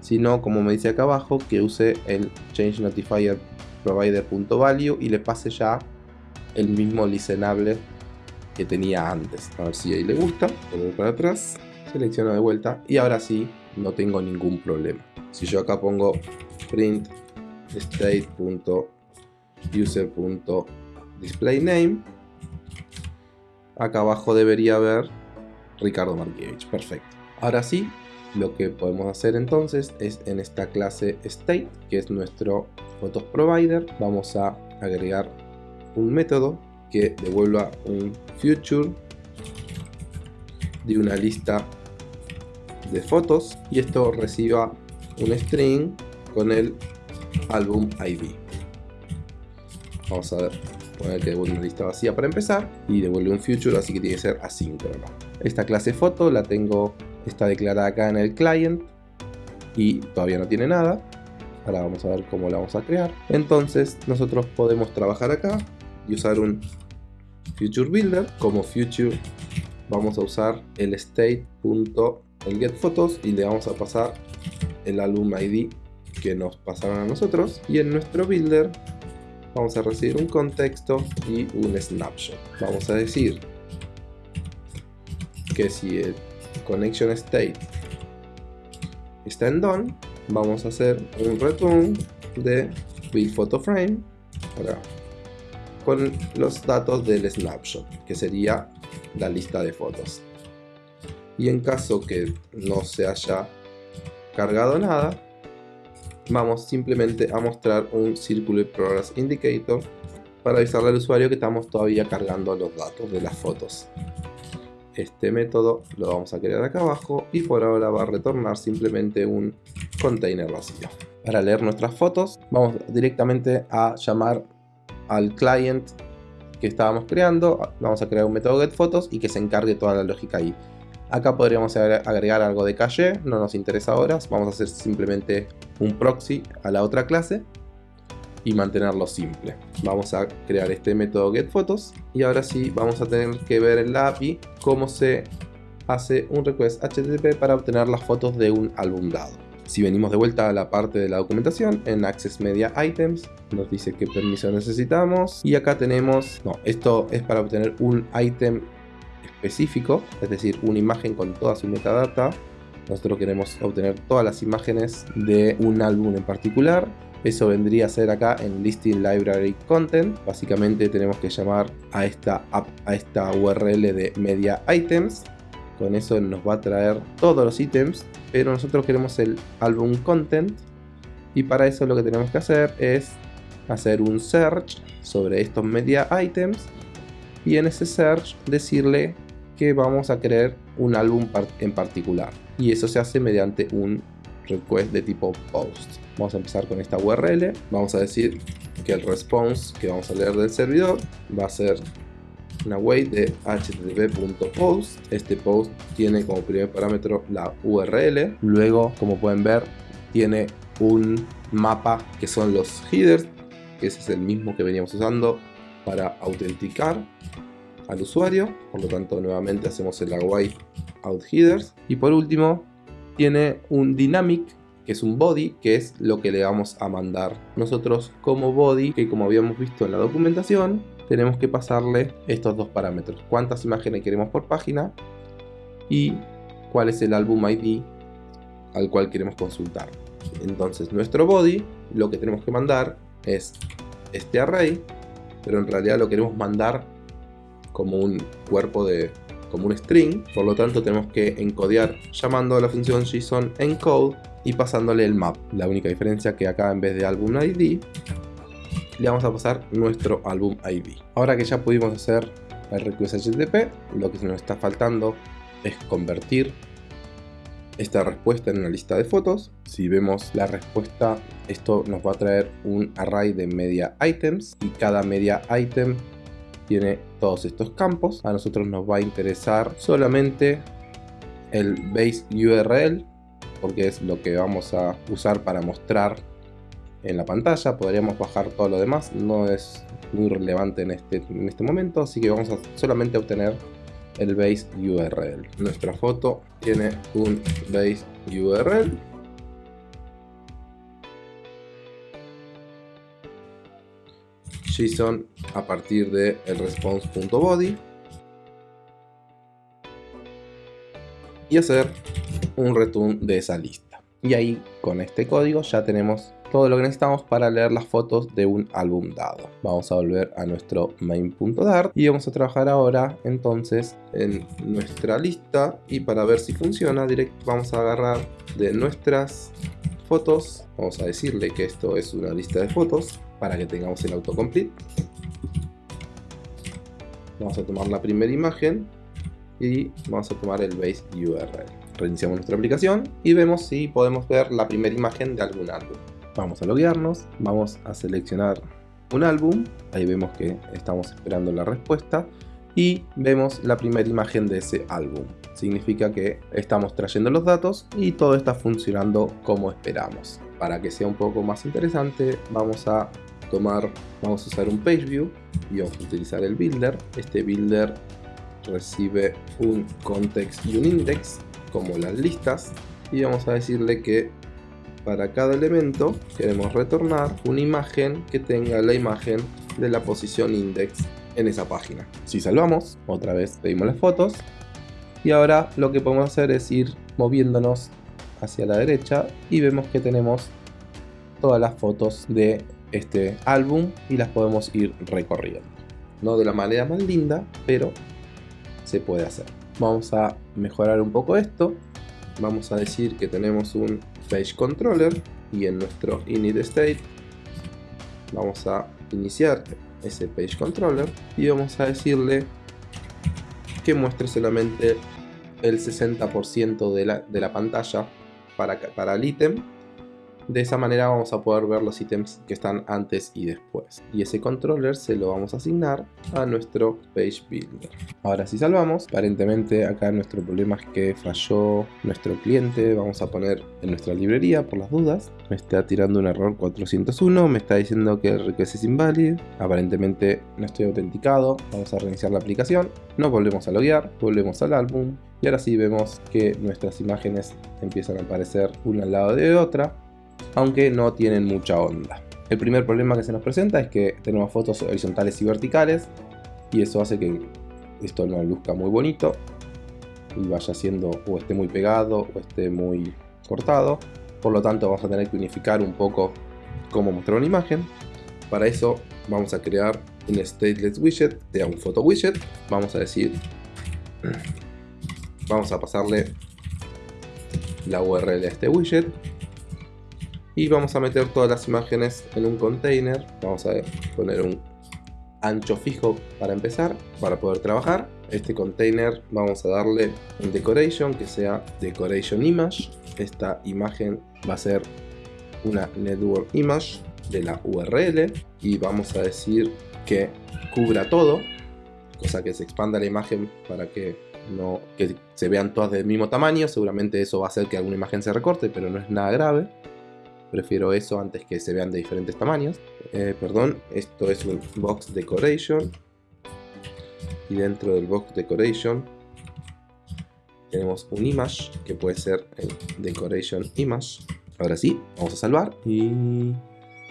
sino como me dice acá abajo, que use el change notifier provider.value y le pase ya el mismo listenable que tenía antes. A ver si ahí le gusta, vuelvo para atrás, selecciono de vuelta y ahora sí no tengo ningún problema. Si yo acá pongo print state.user.displayName acá abajo debería haber Ricardo Markiewicz, perfecto. Ahora sí, lo que podemos hacer entonces es en esta clase state, que es nuestro photos provider, vamos a agregar un método que devuelva un future de una lista de fotos y esto reciba un string con el álbum ID. Vamos a poner que devuelve una lista vacía para empezar y devuelve un future, así que tiene que ser asíncrono. Esta clase foto la tengo, está declarada acá en el client y todavía no tiene nada. Ahora vamos a ver cómo la vamos a crear. Entonces nosotros podemos trabajar acá y usar un future builder. Como future vamos a usar el state. el get photos y le vamos a pasar el álbum ID que nos pasaron a nosotros y en nuestro builder vamos a recibir un contexto y un snapshot. Vamos a decir que si el connection state está en done, vamos a hacer un return de build photo frame con los datos del snapshot, que sería la lista de fotos. Y en caso que no se haya cargado nada, vamos simplemente a mostrar un Circular Progress Indicator para avisarle al usuario que estamos todavía cargando los datos de las fotos. Este método lo vamos a crear acá abajo y por ahora va a retornar simplemente un container vacío. Para leer nuestras fotos vamos directamente a llamar al client que estábamos creando, vamos a crear un método getPhotos y que se encargue toda la lógica ahí. Acá podríamos agregar algo de caché, no nos interesa ahora, vamos a hacer simplemente un proxy a la otra clase y mantenerlo simple. Vamos a crear este método getPhotos y ahora sí vamos a tener que ver en la API cómo se hace un request HTTP para obtener las fotos de un álbum dado. Si venimos de vuelta a la parte de la documentación, en Access Media Items nos dice qué permiso necesitamos y acá tenemos, no, esto es para obtener un item específico, es decir, una imagen con toda su metadata. Nosotros queremos obtener todas las imágenes de un álbum en particular. Eso vendría a ser acá en Listing Library Content. Básicamente tenemos que llamar a esta, a esta URL de Media Items con eso nos va a traer todos los ítems, pero nosotros queremos el álbum content y para eso lo que tenemos que hacer es hacer un search sobre estos media items y en ese search decirle que vamos a crear un álbum en particular y eso se hace mediante un request de tipo post. Vamos a empezar con esta url vamos a decir que el response que vamos a leer del servidor va a ser una wait de http.post este post tiene como primer parámetro la url luego como pueden ver tiene un mapa que son los headers ese es el mismo que veníamos usando para autenticar al usuario. Por lo tanto nuevamente hacemos el await out headers. Y por último tiene un dynamic que es un body, que es lo que le vamos a mandar. Nosotros como body, que como habíamos visto en la documentación, tenemos que pasarle estos dos parámetros. Cuántas imágenes queremos por página y cuál es el álbum ID al cual queremos consultar. Entonces nuestro body, lo que tenemos que mandar es este array, pero en realidad lo queremos mandar como un cuerpo de como un string, por lo tanto tenemos que encodear llamando a la función JSON encode y pasándole el map. La única diferencia que acá en vez de álbum ID le vamos a pasar nuestro álbum ID. Ahora que ya pudimos hacer el request HTTP, lo que nos está faltando es convertir esta respuesta en una lista de fotos. Si vemos la respuesta, esto nos va a traer un array de media items y cada media item tiene todos estos campos. A nosotros nos va a interesar solamente el base URL porque es lo que vamos a usar para mostrar en la pantalla. Podríamos bajar todo lo demás, no es muy relevante en este, en este momento, así que vamos a solamente obtener el base URL. Nuestra foto tiene un base URL. JSON a partir de el response.body y hacer un return de esa lista. Y ahí con este código ya tenemos todo lo que necesitamos para leer las fotos de un álbum dado. Vamos a volver a nuestro main.dart y vamos a trabajar ahora entonces en nuestra lista y para ver si funciona directo vamos a agarrar de nuestras fotos, vamos a decirle que esto es una lista de fotos para que tengamos el autocomplete. Vamos a tomar la primera imagen y vamos a tomar el base URL reiniciamos nuestra aplicación y vemos si podemos ver la primera imagen de algún álbum. Vamos a loguearnos, vamos a seleccionar un álbum, ahí vemos que estamos esperando la respuesta y vemos la primera imagen de ese álbum. Significa que estamos trayendo los datos y todo está funcionando como esperamos. Para que sea un poco más interesante, vamos a tomar, vamos a usar un page view y vamos a utilizar el builder. Este builder recibe un context y un index como las listas y vamos a decirle que para cada elemento queremos retornar una imagen que tenga la imagen de la posición index en esa página. Si salvamos, otra vez pedimos las fotos y ahora lo que podemos hacer es ir moviéndonos hacia la derecha y vemos que tenemos todas las fotos de este álbum y las podemos ir recorriendo. No de la manera más linda, pero se puede hacer. Vamos a mejorar un poco esto. Vamos a decir que tenemos un page controller y en nuestro init state vamos a iniciar ese page controller y vamos a decirle que muestre solamente el 60% de la, de la pantalla para, para el ítem de esa manera vamos a poder ver los ítems que están antes y después. Y ese controller se lo vamos a asignar a nuestro Page Builder. Ahora si salvamos, aparentemente acá nuestro problema es que falló nuestro cliente. Vamos a poner en nuestra librería por las dudas. Me está tirando un error 401, me está diciendo que el request es inválido. Aparentemente no estoy autenticado. Vamos a reiniciar la aplicación. Nos volvemos a loguear, volvemos al álbum. Y ahora sí vemos que nuestras imágenes empiezan a aparecer una al lado de otra aunque no tienen mucha onda. El primer problema que se nos presenta es que tenemos fotos horizontales y verticales y eso hace que esto no luzca muy bonito y vaya siendo o esté muy pegado o esté muy cortado. Por lo tanto vamos a tener que unificar un poco cómo mostrar una imagen. Para eso vamos a crear un stateless widget, de un photo widget. Vamos a decir vamos a pasarle la URL a este widget y vamos a meter todas las imágenes en un container. Vamos a poner un ancho fijo para empezar para poder trabajar. Este container vamos a darle un decoration que sea decoration image. Esta imagen va a ser una network image de la URL y vamos a decir que cubra todo cosa que se expanda la imagen para que no que se vean todas del mismo tamaño. Seguramente eso va a hacer que alguna imagen se recorte pero no es nada grave prefiero eso antes que se vean de diferentes tamaños. Eh, perdón esto es un box decoration. Y dentro del box decoration tenemos un image que puede ser el decoration image. Ahora sí vamos a salvar y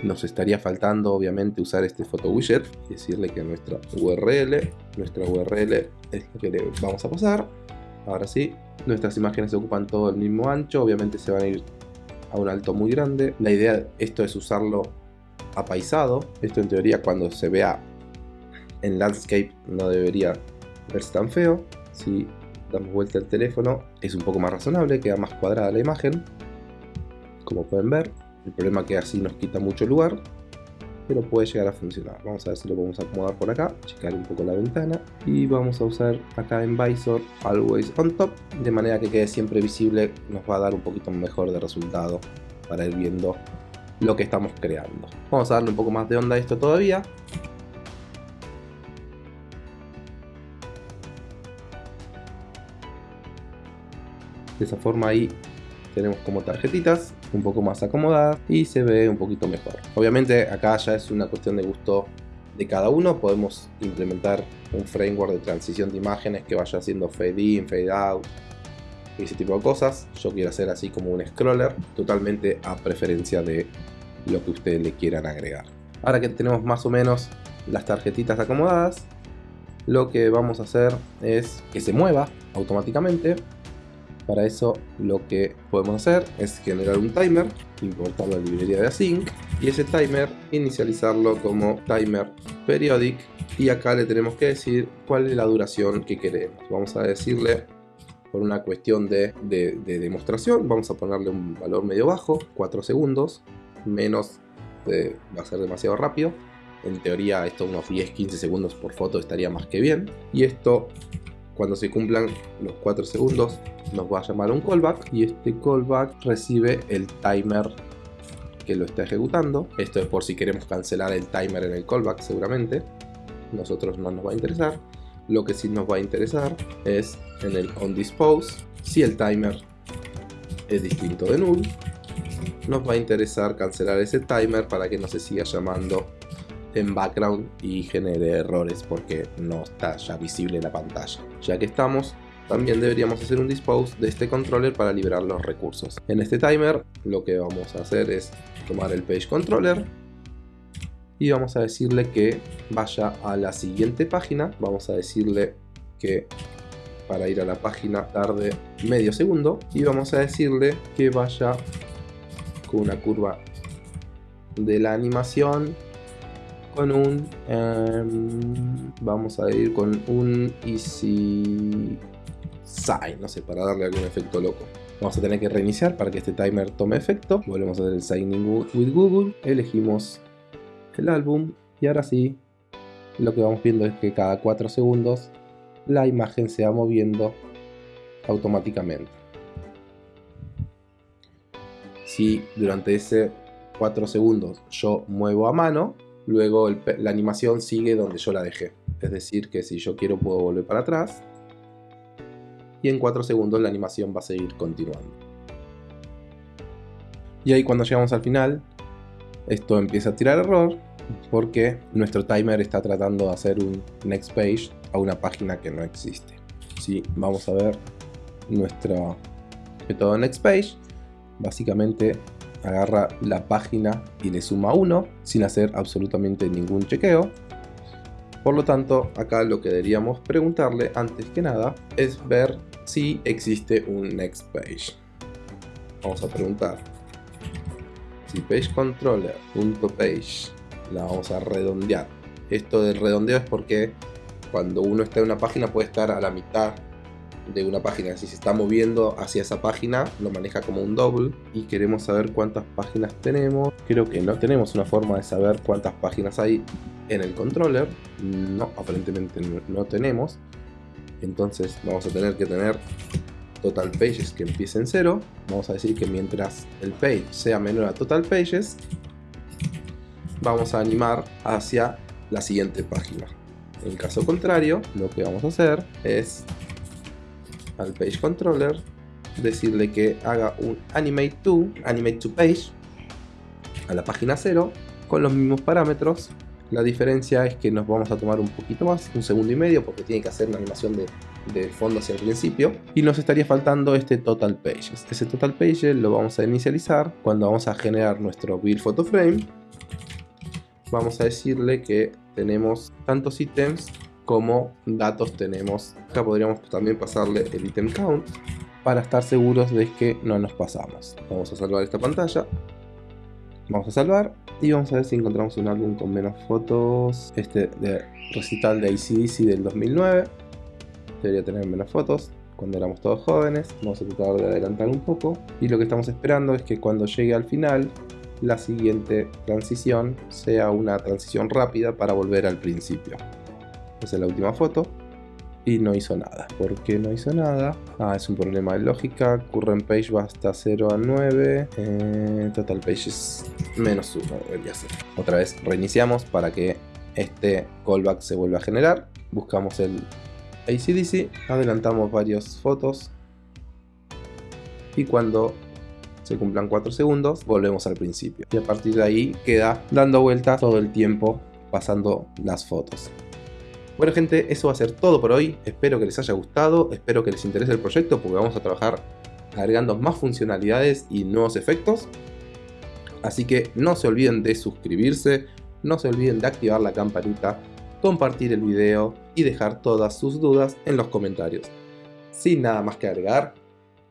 nos estaría faltando obviamente usar este photo widget y decirle que nuestra URL, nuestra URL es la que le vamos a pasar. Ahora sí, nuestras imágenes ocupan todo el mismo ancho, obviamente se van a ir a un alto muy grande. La idea esto es usarlo apaisado, esto en teoría cuando se vea en landscape no debería verse tan feo. Si damos vuelta al teléfono es un poco más razonable, queda más cuadrada la imagen, como pueden ver. El problema es que así nos quita mucho lugar, pero puede llegar a funcionar. Vamos a ver si lo podemos acomodar por acá, checar un poco la ventana y vamos a usar acá en Visor Always on Top, de manera que quede siempre visible, nos va a dar un poquito mejor de resultado para ir viendo lo que estamos creando. Vamos a darle un poco más de onda a esto todavía. De esa forma ahí tenemos como tarjetitas un poco más acomodadas y se ve un poquito mejor. Obviamente acá ya es una cuestión de gusto de cada uno, podemos implementar un framework de transición de imágenes que vaya haciendo fade in, fade out y ese tipo de cosas. Yo quiero hacer así como un scroller, totalmente a preferencia de lo que ustedes le quieran agregar. Ahora que tenemos más o menos las tarjetitas acomodadas, lo que vamos a hacer es que se mueva automáticamente para eso lo que podemos hacer es generar un timer, importar la librería de async y ese timer inicializarlo como timer periodic y acá le tenemos que decir cuál es la duración que queremos. Vamos a decirle por una cuestión de, demostración, vamos a ponerle un valor medio bajo, 4 segundos, menos va a ser demasiado rápido. En teoría esto unos 10-15 segundos por foto estaría más que bien. Y esto cuando se cumplan los 4 segundos nos va a llamar un callback y este callback recibe el timer que lo está ejecutando. Esto es por si queremos cancelar el timer en el callback seguramente. Nosotros no nos va a interesar. Lo que sí nos va a interesar es en el onDispose si el timer es distinto de null. Nos va a interesar cancelar ese timer para que no se siga llamando en background y genere errores porque no está ya visible la pantalla. Ya que estamos, también deberíamos hacer un dispose de este controller para liberar los recursos. En este timer lo que vamos a hacer es tomar el page controller y vamos a decirle que vaya a la siguiente página. Vamos a decirle que para ir a la página tarde medio segundo y vamos a decirle que vaya con una curva de la animación con un... Em, vamos a ir con un Easy Sign, no sé, para darle algún efecto loco. Vamos a tener que reiniciar para que este timer tome efecto. Volvemos a hacer el Signing with Google. Elegimos el álbum. Y ahora sí, lo que vamos viendo es que cada 4 segundos la imagen se va moviendo automáticamente. Si durante ese 4 segundos yo muevo a mano, luego la animación sigue donde yo la dejé. Es decir, que si yo quiero puedo volver para atrás y en 4 segundos la animación va a seguir continuando. Y ahí cuando llegamos al final, esto empieza a tirar error porque nuestro timer está tratando de hacer un next page a una página que no existe. Si vamos a ver nuestro método next page, básicamente agarra la página y le suma 1 sin hacer absolutamente ningún chequeo. Por lo tanto, acá lo que deberíamos preguntarle antes que nada es ver si existe un next page. Vamos a preguntar si page page la vamos a redondear. Esto del redondeo es porque cuando uno está en una página puede estar a la mitad de una página. Si se está moviendo hacia esa página, lo maneja como un double. Y queremos saber cuántas páginas tenemos. Creo que no tenemos una forma de saber cuántas páginas hay en el controller. No, aparentemente no tenemos. Entonces vamos a tener que tener total pages que empiece en cero. Vamos a decir que mientras el page sea menor a total pages, vamos a animar hacia la siguiente página. En caso contrario, lo que vamos a hacer es al page controller decirle que haga un animate to, animate to page a la página 0 con los mismos parámetros la diferencia es que nos vamos a tomar un poquito más, un segundo y medio, porque tiene que hacer una animación de, fondo hacia el principio. Y nos estaría faltando este Total Pages. Ese Total Pages lo vamos a inicializar cuando vamos a generar nuestro Build Photo Frame. Vamos a decirle que tenemos tantos ítems como datos tenemos. Acá podríamos también pasarle el item count para estar seguros de que no nos pasamos. Vamos a salvar esta pantalla. Vamos a salvar y vamos a ver si encontramos un álbum con menos fotos. Este de recital de ACDC del 2009. Debería tener menos fotos cuando éramos todos jóvenes. Vamos a tratar de adelantar un poco. Y lo que estamos esperando es que cuando llegue al final, la siguiente transición sea una transición rápida para volver al principio. Esa es la última foto y no hizo nada. ¿Por qué no hizo nada? Ah, es un problema de lógica. Current page va hasta 0 a 9. Eh, total page es menos 1 debería ser. Otra vez reiniciamos para que este callback se vuelva a generar. Buscamos el ACDC, adelantamos varias fotos y cuando se cumplan 4 segundos volvemos al principio. Y a partir de ahí queda dando vueltas todo el tiempo pasando las fotos. Bueno gente, eso va a ser todo por hoy. Espero que les haya gustado, espero que les interese el proyecto porque vamos a trabajar agregando más funcionalidades y nuevos efectos. Así que no se olviden de suscribirse, no se olviden de activar la campanita, compartir el video y dejar todas sus dudas en los comentarios. Sin nada más que agregar,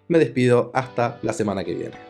me despido hasta la semana que viene.